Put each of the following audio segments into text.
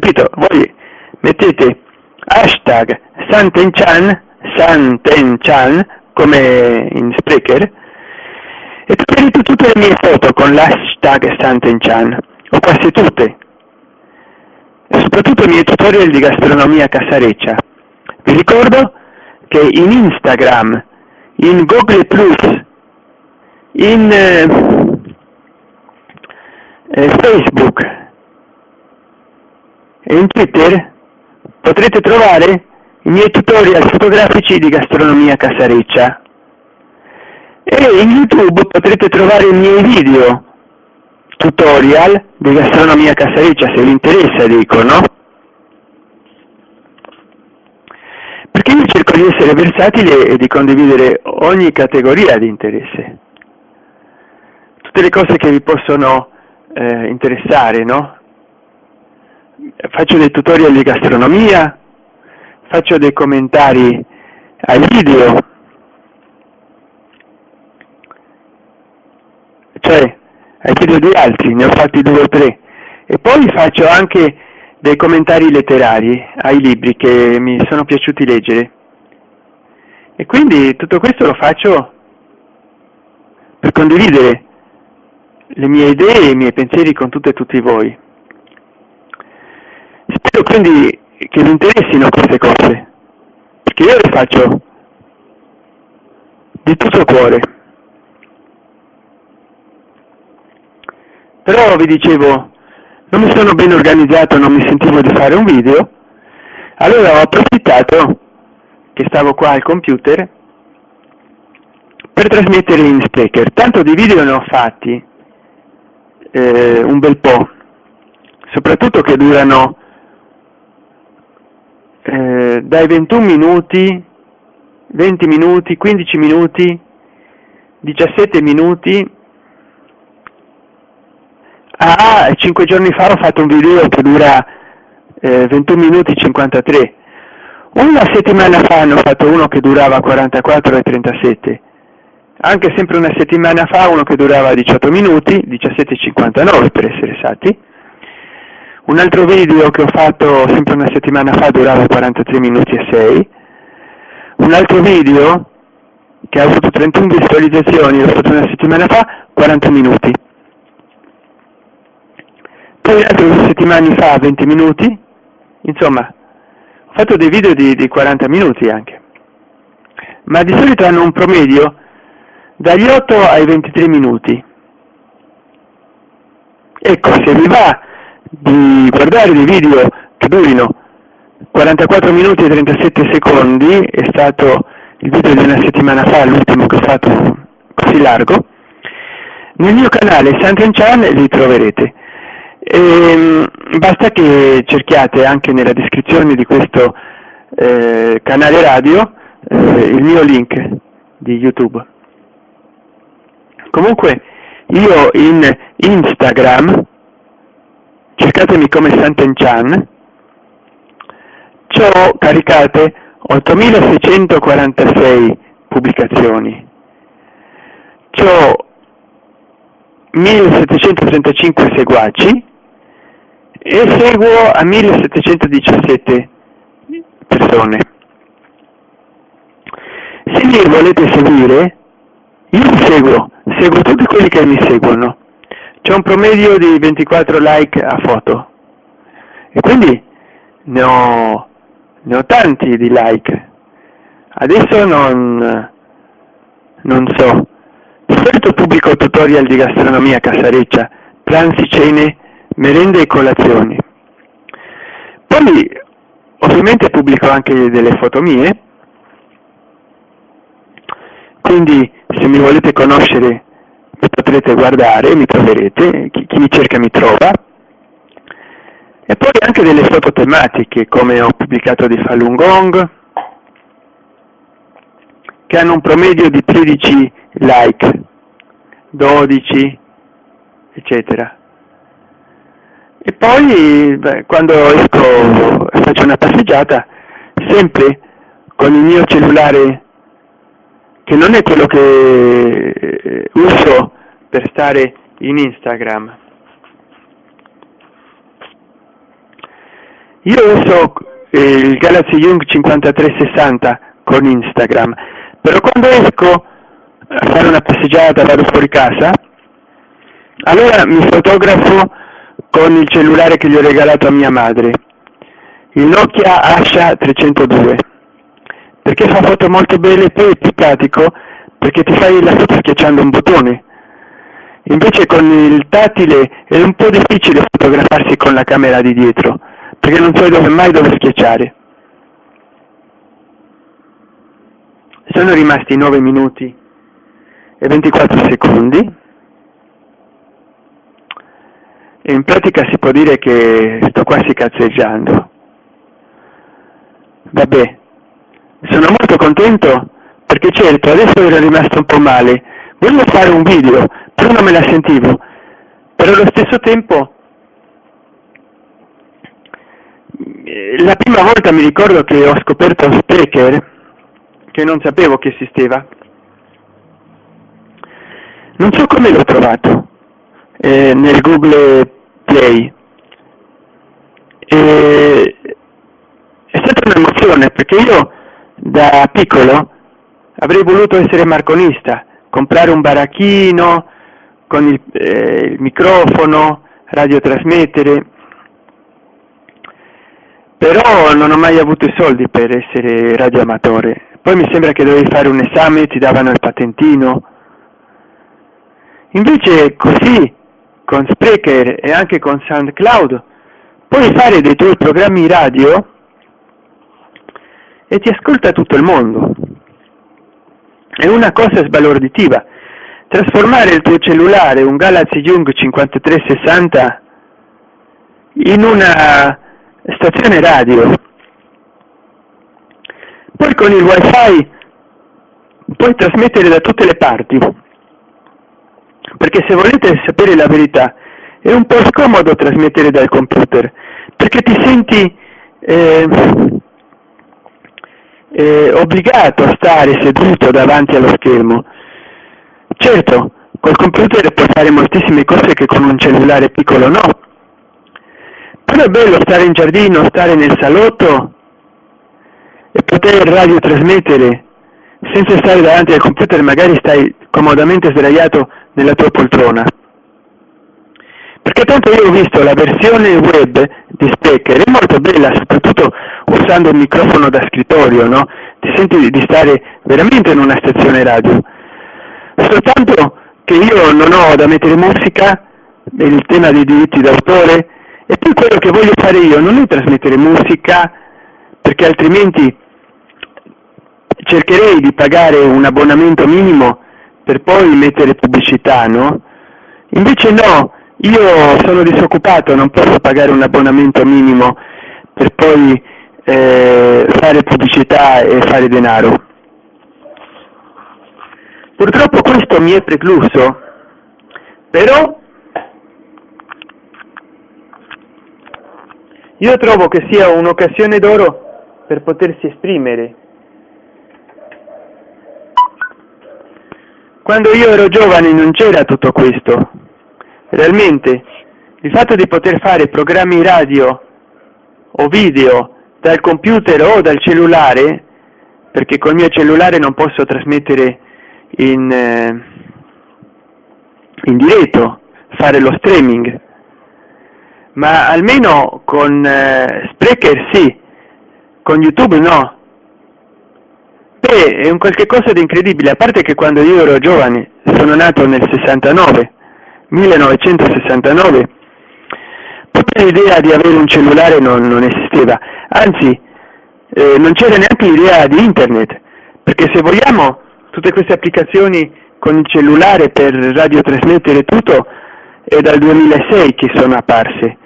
capito? Voi mettete hashtag Santenchan, Santenchan, come in Sprecher, e troverete tutte le mie foto con l'hashtag Santenchan, o quasi tutte, soprattutto i miei tutorial di gastronomia casareccia. Vi ricordo che in Instagram, in Google in eh, eh, Facebook e in Twitter potrete trovare i miei tutorial fotografici di gastronomia casareccia e in YouTube potrete trovare i miei video tutorial di gastronomia casareccia se vi interessa dico, no? Perché io cerco di essere versatile e di condividere ogni categoria di interesse. Tutte le cose che vi possono eh, interessare, no? Faccio dei tutorial di gastronomia, faccio dei commentari ai video, cioè ai video di altri, ne ho fatti due o tre, e poi faccio anche dei commentari letterari ai libri che mi sono piaciuti leggere. E quindi tutto questo lo faccio per condividere le mie idee e i miei pensieri con tutte e tutti voi. Quindi che vi interessino queste cose, perché io le faccio di tutto cuore. Però vi dicevo, non mi sono ben organizzato, non mi sentivo di fare un video, allora ho approfittato che stavo qua al computer per trasmettere in speaker. Tanto di video ne ho fatti eh, un bel po', soprattutto che durano eh, dai 21 minuti, 20 minuti, 15 minuti, 17 minuti Ah, 5 giorni fa ho fatto un video che dura eh, 21 minuti 53. Una settimana fa ne ho fatto uno che durava 44 e 37. Anche sempre una settimana fa uno che durava 18 minuti, 17 e 59 per essere esatti. Un altro video che ho fatto sempre una settimana fa durava 43 minuti e 6. Un altro video che ha avuto 31 visualizzazioni, l'ho fatto una settimana fa, 40 minuti poi altri due settimane fa 20 minuti, insomma, ho fatto dei video di, di 40 minuti anche, ma di solito hanno un promedio dagli 8 ai 23 minuti. Ecco, se vi va di guardare dei video che durino 44 minuti e 37 secondi, è stato il video di una settimana fa, l'ultimo che ho fatto così largo, nel mio canale Santen Chan li troverete. E, ehm, basta che cerchiate anche nella descrizione di questo eh, canale radio eh, il mio link di YouTube. Comunque io in Instagram, cercatemi come Santenchan, ho caricate 8646 pubblicazioni, ho 1735 seguaci e seguo a 1717 persone. Se mi volete seguire, io vi seguo, seguo tutti quelli che mi seguono. C'è un promedio di 24 like a foto e quindi ne ho, ne ho tanti di like. Adesso non, non so. Solito pubblico tutorial di gastronomia casareccia, pranzi, cene merende e colazioni. Poi ovviamente pubblico anche delle foto mie, quindi se mi volete conoscere potrete guardare, mi troverete, chi, chi mi cerca mi trova. E poi anche delle foto tematiche, come ho pubblicato di Falun Gong, che hanno un promedio di 13 like, 12, eccetera. E poi beh, quando esco faccio una passeggiata, sempre con il mio cellulare, che non è quello che eh, uso per stare in Instagram. io uso eh, il Galaxy Young 5360 con Instagram, però quando esco a fare una passeggiata, vado fuori casa, allora mi fotografo con il cellulare che gli ho regalato a mia madre, il Nokia Asha 302, perché fa foto molto belle e poi è più pratico perché ti fai la foto schiacciando un bottone. Invece con il tattile è un po' difficile fotografarsi con la camera di dietro, perché non so dove mai dove schiacciare. Sono rimasti 9 minuti e 24 secondi e in pratica si può dire che sto quasi cazzeggiando. Vabbè, sono molto contento perché certo adesso ero rimasto un po' male, voglio fare un video, però non me la sentivo, però allo stesso tempo la prima volta mi ricordo che ho scoperto Sprecher che non sapevo che esisteva. Non so come l'ho trovato eh, nel Google Play. E, è stata un'emozione perché io da piccolo avrei voluto essere marconista comprare un baracchino con il, eh, il microfono radiotrasmettere però non ho mai avuto i soldi per essere radioamatore poi mi sembra che dovevi fare un esame, ti davano il patentino. Invece così, con Sprecher e anche con SoundCloud, puoi fare dei tuoi programmi radio e ti ascolta tutto il mondo. È una cosa sbalorditiva. Trasformare il tuo cellulare, un Galaxy Young 5360, in una stazione radio poi con il wifi puoi trasmettere da tutte le parti, perché se volete sapere la verità è un po' scomodo trasmettere dal computer, perché ti senti eh, eh, obbligato a stare seduto davanti allo schermo. Certo, col computer puoi fare moltissime cose che con un cellulare piccolo no, però è bello stare in giardino, stare nel salotto e poter radiotrasmettere senza stare davanti al computer magari stai comodamente sdraiato nella tua poltrona. Perché tanto io ho visto la versione web di Speaker, è molto bella soprattutto usando il microfono da scrittorio no? ti senti di stare veramente in una stazione radio soltanto che io non ho da mettere musica il tema dei diritti d'autore e poi quello che voglio fare io non è trasmettere musica perché altrimenti cercherei di pagare un abbonamento minimo per poi mettere pubblicità, no? Invece no, io sono disoccupato, non posso pagare un abbonamento minimo per poi eh, fare pubblicità e fare denaro. Purtroppo questo mi è precluso, però io trovo che sia un'occasione d'oro per potersi esprimere Quando io ero giovane non c'era tutto questo. Realmente, il fatto di poter fare programmi radio o video dal computer o dal cellulare, perché col mio cellulare non posso trasmettere in, eh, in diretto, fare lo streaming, ma almeno con eh, Sprecher sì, con YouTube no, Beh, è un qualche cosa di incredibile, a parte che quando io ero giovane, sono nato nel 69, 1969, proprio l'idea di avere un cellulare non, non esisteva, anzi eh, non c'era neanche l'idea di internet, perché se vogliamo tutte queste applicazioni con il cellulare per radiotrasmettere tutto è dal 2006 che sono apparse.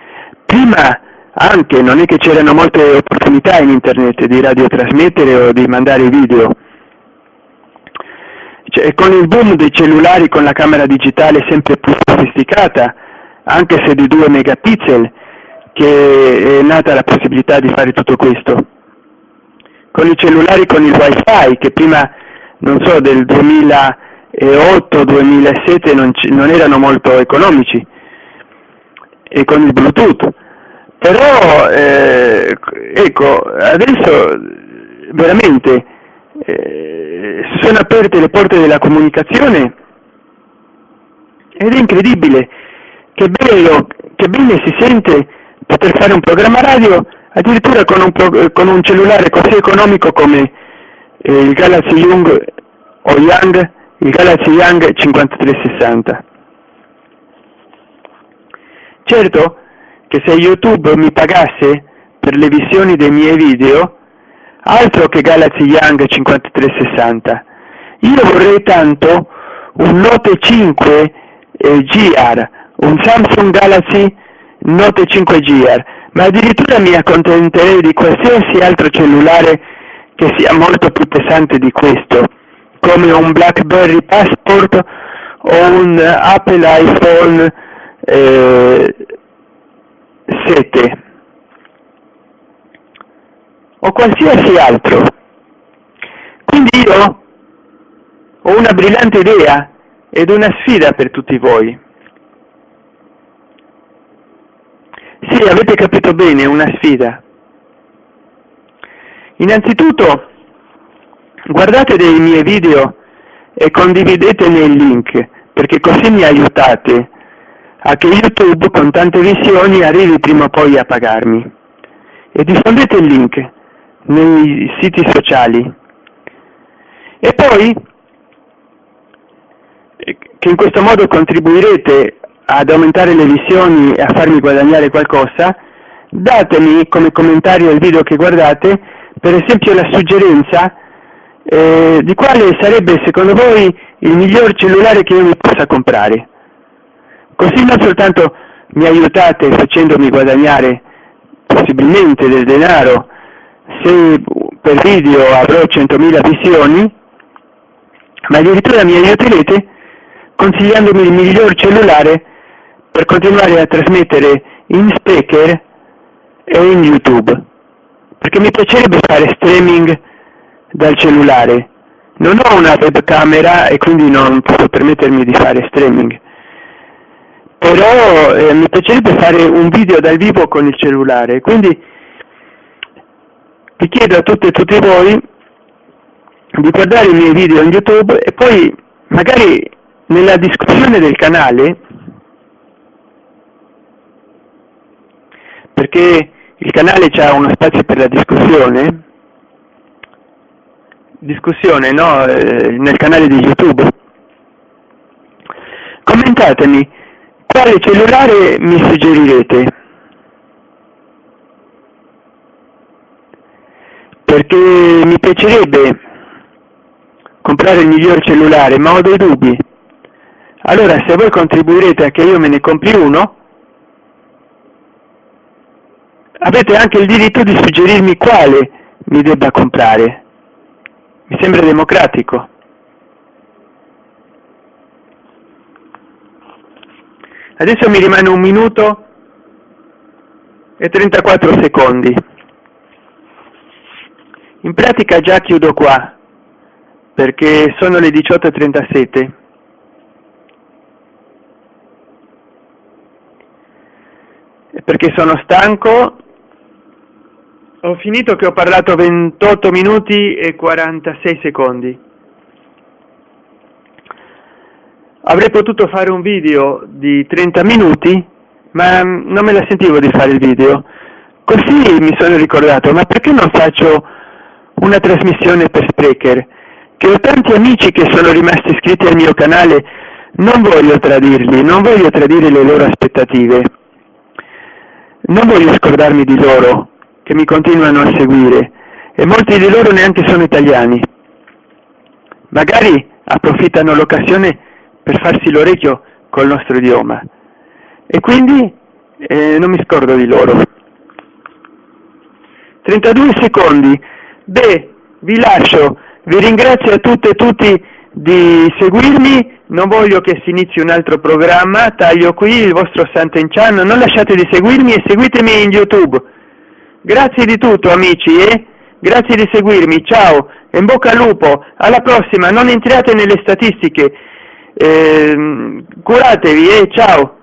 Prima anche non è che c'erano molte opportunità in internet di radiotrasmettere o di mandare video. Cioè, con il boom dei cellulari con la camera digitale sempre più sofisticata, anche se di 2 megapixel, che è nata la possibilità di fare tutto questo. Con i cellulari con il wifi, che prima, non so, del 2008-2007 non, non erano molto economici, e con il Bluetooth però eh, ecco, adesso veramente eh, sono aperte le porte della comunicazione ed è incredibile, che bello, che bene si sente poter fare un programma radio addirittura con un, con un cellulare così economico come eh, il Galaxy Young o Young, il Galaxy Young 5360. Certo che se YouTube mi pagasse per le visioni dei miei video, altro che Galaxy Young 5360, io vorrei tanto un Note 5 eh, GR, un Samsung Galaxy Note 5 GR, ma addirittura mi accontenterei di qualsiasi altro cellulare che sia molto più pesante di questo, come un BlackBerry Passport o un Apple iPhone eh, 7 o qualsiasi altro. Quindi io ho una brillante idea ed una sfida per tutti voi. Sì, avete capito bene, una sfida. Innanzitutto, guardate dei miei video e condividetene il link, perché così mi aiutate a che YouTube con tante visioni arrivi prima o poi a pagarmi. E diffondete il link nei siti sociali. E poi, che in questo modo contribuirete ad aumentare le visioni e a farmi guadagnare qualcosa, datemi come commentario al video che guardate, per esempio la suggerenza eh, di quale sarebbe secondo voi il miglior cellulare che io mi possa comprare. Così non soltanto mi aiutate facendomi guadagnare possibilmente del denaro, se per video avrò 100.000 visioni, ma addirittura mi aiuterete consigliandomi il miglior cellulare per continuare a trasmettere in speaker e in YouTube, perché mi piacerebbe fare streaming dal cellulare. Non ho una webcamera e quindi non posso permettermi di fare streaming, però eh, mi piacerebbe fare un video dal vivo con il cellulare, quindi vi chiedo a tutte e tutti voi di guardare i miei video in YouTube e poi magari nella discussione del canale perché il canale ha uno spazio per la discussione, discussione no? Eh, nel canale di YouTube. Commentatemi quale cellulare mi suggerirete. Perché mi piacerebbe comprare il miglior cellulare, ma ho dei dubbi. Allora se voi contribuirete a che io me ne compri uno, avete anche il diritto di suggerirmi quale mi debba comprare. Mi sembra democratico. Adesso mi rimane un minuto e 34 secondi. In pratica già chiudo qua, perché sono le 18.37. Perché sono stanco ho finito che ho parlato 28 minuti e 46 secondi. Avrei potuto fare un video di 30 minuti, ma non me la sentivo di fare il video. Così mi sono ricordato, ma perché non faccio una trasmissione per Sprecher? Che ho tanti amici che sono rimasti iscritti al mio canale, non voglio tradirli, non voglio tradire le loro aspettative. Non voglio scordarmi di loro, che mi continuano a seguire e molti di loro neanche sono italiani. Magari approfittano l'occasione per farsi l'orecchio col nostro idioma e quindi eh, non mi scordo di loro. 32 secondi. Beh, vi lascio, vi ringrazio a tutte e tutti di seguirmi, non voglio che si inizi un altro programma, taglio qui il vostro Sant'Enchan, non lasciate di seguirmi e seguitemi in YouTube. Grazie di tutto amici, eh? Grazie di seguirmi, ciao, in bocca al lupo, alla prossima, non entriate nelle statistiche, eh, curatevi, eh? Ciao.